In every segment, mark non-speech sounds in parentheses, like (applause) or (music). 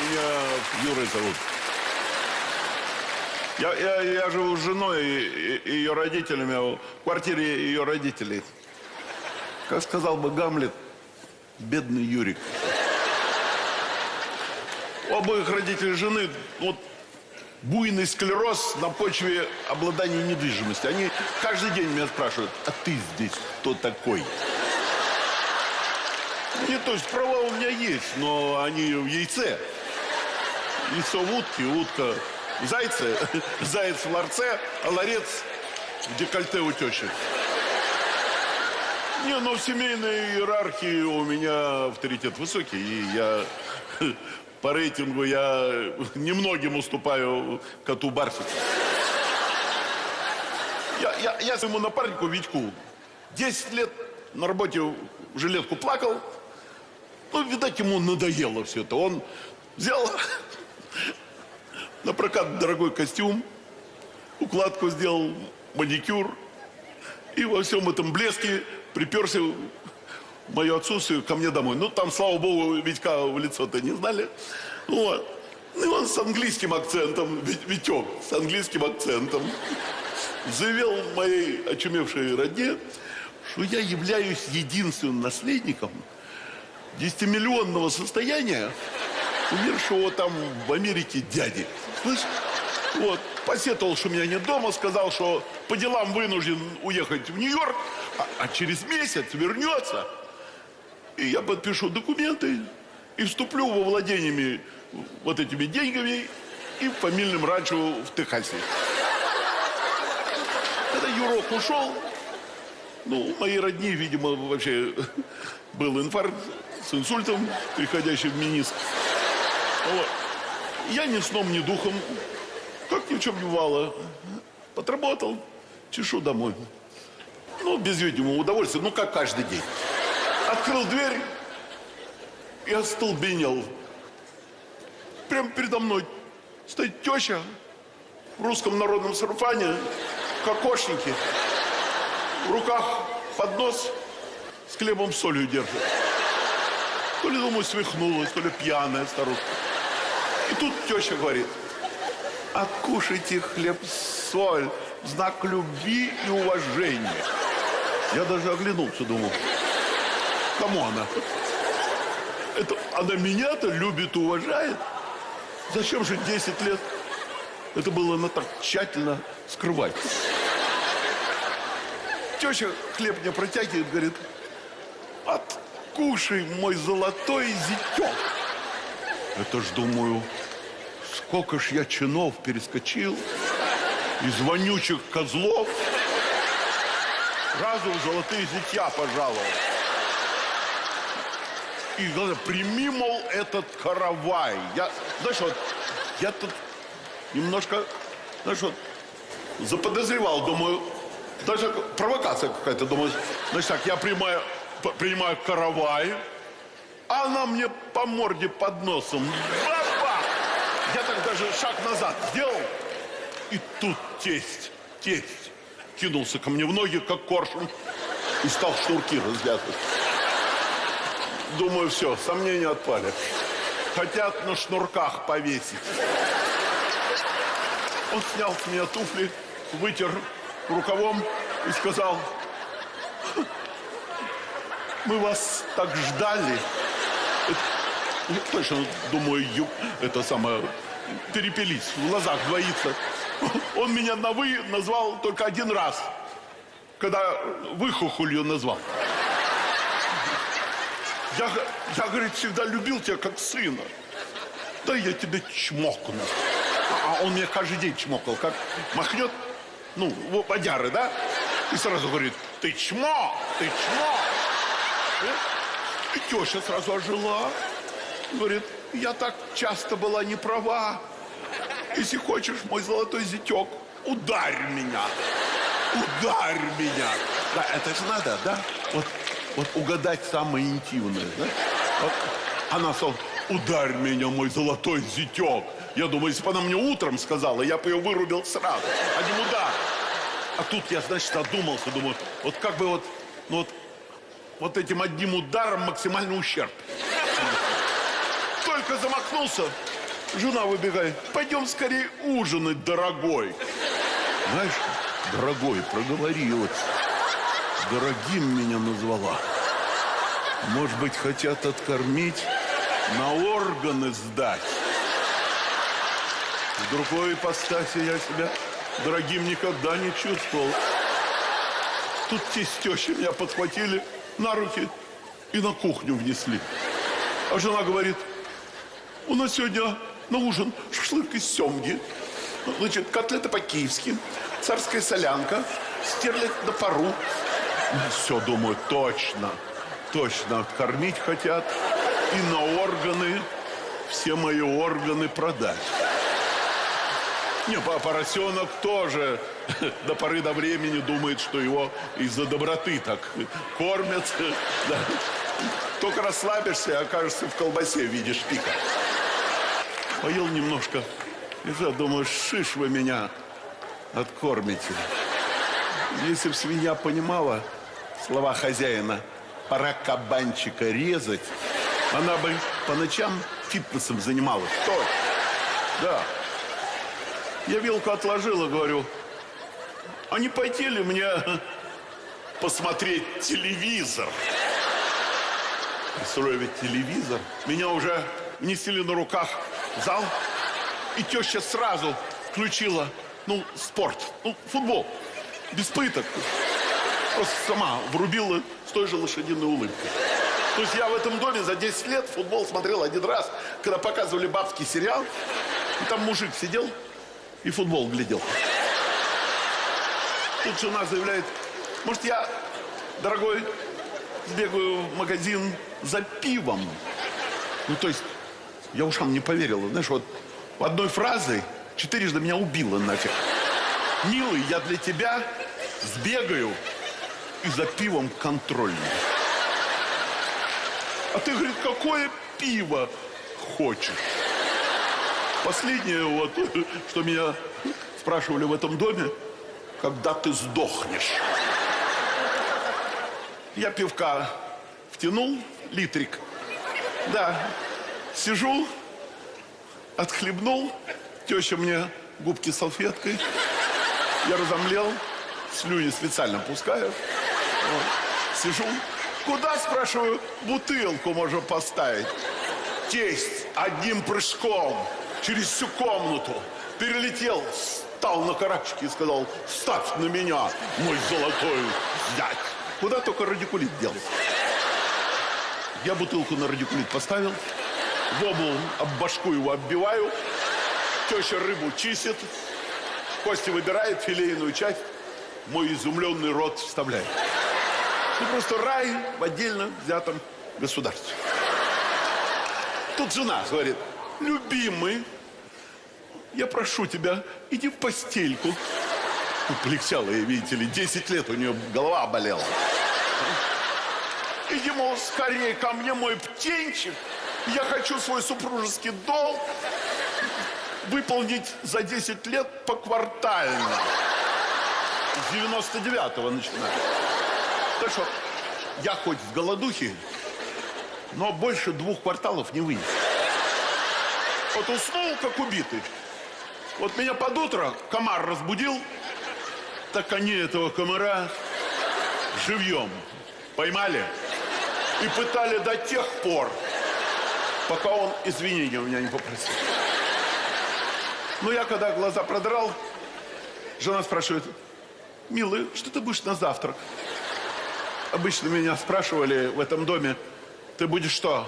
Меня Юрой зовут. Я, я, я живу с женой и, и ее родителями в квартире ее родителей. Как сказал бы Гамлет, бедный Юрик. У обоих родителей жены вот буйный склероз на почве обладания недвижимостью. Они каждый день меня спрашивают, а ты здесь кто такой? Не, то есть права у меня есть, но они в яйце. Яйцо в утке, утка в (laughs) заяц в ларце, а ларец в декольте у тещи. Не, ну в семейной иерархии у меня авторитет высокий, и я (laughs) по рейтингу я немногим уступаю коту Барсику. Я, я, я своему напарнику Витьку 10 лет на работе в жилетку плакал. Ну, видать, ему надоело все это. Он взял (laughs) на прокат дорогой костюм, укладку сделал, маникюр. И во всем этом блеске приперся в мое отсутствие ко мне домой. Ну, там, слава богу, Витька в лицо-то не знали. Вот. Ну, и он с английским акцентом, Витек, с английским акцентом, заявил моей очумевшей родне, что я являюсь единственным наследником 10-миллионного состояния умершего там в Америке дяди. Слышь? Вот, посетовал, что меня нет дома, сказал, что по делам вынужден уехать в Нью-Йорк, а, а через месяц вернется. И я подпишу документы и вступлю во владениями вот этими деньгами и фамильным ранчо в Техасе. Когда Юрок ушел, ну, мои родни, видимо, вообще (laughs) был инфаркт с инсультом, переходящий в миниск. Вот. Я ни сном, ни духом, как ни в чем не бывало, подработал, чешу домой. Ну, без видимого удовольствия, ну, как каждый день. Открыл дверь и остолбенел. Прямо передо мной стоит теща в русском народном сарафане, кокошники. В руках поднос с хлебом солью держит. То ли, думаю, свихнулась, то ли пьяная старуха. И тут теща говорит, откушайте хлеб-соль знак любви и уважения. Я даже оглянулся, думал, кому она? Это она меня-то любит и уважает? Зачем же 10 лет это было она так тщательно скрывать? Теща хлеб мне протягивает, говорит, откушай мой золотой зятек. Это ж, думаю, сколько ж я чинов перескочил из вонючих козлов. Сразу в золотые зятья пожаловал. И главное, прими, мол, этот каравай. Я, знаешь, вот, я тут немножко, знаешь, вот, заподозревал, думаю, даже провокация какая-то, думаю, значит так, я принимаю, принимаю каравай, она мне по морде под носом. Баба! Я так даже шаг назад сделал. И тут тесть, тесть кинулся ко мне в ноги, как коршун, и стал шнурки развязывать. Думаю, все, сомнения отпали. Хотят на шнурках повесить. Он снял с меня туфли, вытер рукавом и сказал, мы вас так ждали. Точно, думаю, ю, это самое, перепелись, в глазах двоится. Он меня на «вы» назвал только один раз, когда выхухолью назвал. Я, я, говорит, всегда любил тебя как сына. Да я тебя чмокну. А, а он меня каждый день чмокал, как махнет, ну, водяры, да? И сразу говорит, ты чмо, ты чмо. И теща сразу ожила. Говорит, я так часто была не права. Если хочешь, мой золотой зятек, ударь меня. Ударь меня. Да, это же надо, да? Вот, вот угадать самое интимное, да? Вот она сказала, ударь меня, мой золотой зятек. Я думаю, если бы она мне утром сказала, я бы ее вырубил сразу. Один удар. А тут я, значит, одумался, думаю, вот как бы вот, ну вот, вот этим одним ударом максимальный ущерб. Только замахнулся, Жена выбегает. Пойдем скорее ужинать, дорогой. Знаешь, дорогой, проговорилась. Дорогим меня назвала. Может быть, хотят откормить, на органы сдать. В другой ипостаси я себя дорогим никогда не чувствовал. Тут те с тещей меня подхватили на руки и на кухню внесли. А жена говорит, у нас сегодня на ужин шашлык из семги. Значит, котлета по-киевски, царская солянка, стерлядь на пару. Все, думаю, точно, точно откормить хотят и на органы, все мои органы продать. Не, по- поросенок тоже до поры до времени думает, что его из-за доброты так кормят. Да. Только расслабишься окажешься в колбасе в виде шпика. Поел немножко. И я думаю, шиш вы меня откормите. Если б свинья понимала слова хозяина, пора кабанчика резать, она бы по ночам фитнесом занималась. Точно. Да. Я вилку отложил и говорю, а не пойти ли мне посмотреть телевизор? Представляю, телевизор. Меня уже несили на руках зал, и теща сразу включила, ну, спорт, ну, футбол, без пыток. Просто сама врубила с той же лошадиной улыбкой. То есть я в этом доме за 10 лет футбол смотрел один раз, когда показывали бабский сериал, и там мужик сидел и футбол глядел. Тут жена заявляет, может, я, дорогой, сбегаю в магазин за пивом? Ну, то есть, я ушам не поверила. Знаешь, вот одной фразой четырежды меня убило нафиг. Милый, я для тебя сбегаю и за пивом контрольный. А ты, говорит, какое пиво хочешь? Последнее вот, (laughs) что меня спрашивали в этом доме, когда ты сдохнешь. Я пивка втянул, литрик. Да, сижу, отхлебнул, теща мне губки салфеткой. Я разомлел, слюни специально пускаю. Вот. Сижу. Куда, спрашиваю, бутылку можно поставить? Тесть одним прыжком через всю комнату перелетел, встал на карачки и сказал, ставь на меня, мой золотой зять. Куда только радикулит дел. Я бутылку на радикулит поставил, воблу об башку его оббиваю, теща рыбу чистит, кости выбирает, филейную часть, мой изумленный рот вставляет. Ну, просто рай в отдельно взятом государстве. Тут жена говорит, любимый, я прошу тебя, иди в постельку. Полегчало ей, видите ли, 10 лет у нее голова болела. Иди, мол, скорее ко мне, мой птенчик. Я хочу свой супружеский долг выполнить за 10 лет поквартально. С 99-го начиная. Так что я хоть в голодухе, но больше двух кварталов не вынес. Вот уснул, как убитый. Вот меня под утро комар разбудил, так они этого комара живьем поймали и пытали до тех пор, пока он извинения у меня не попросил. Но я когда глаза продрал, жена спрашивает, милый, что ты будешь на завтрак? Обычно меня спрашивали в этом доме, ты будешь что,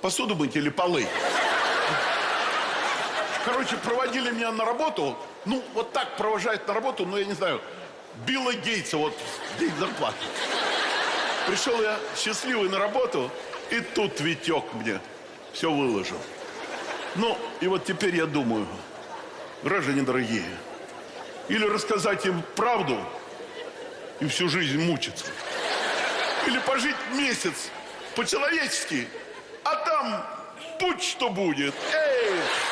посуду мыть или полы? Короче, проводили меня на работу, ну, вот так провожают на работу, ну, я не знаю, Билла Гейтса, вот, день зарплаты. Пришел я счастливый на работу, и тут Витек мне все выложил. Ну, и вот теперь я думаю, граждане дорогие, или рассказать им правду и всю жизнь мучиться, или пожить месяц по-человечески, а там будь что будет. Эй!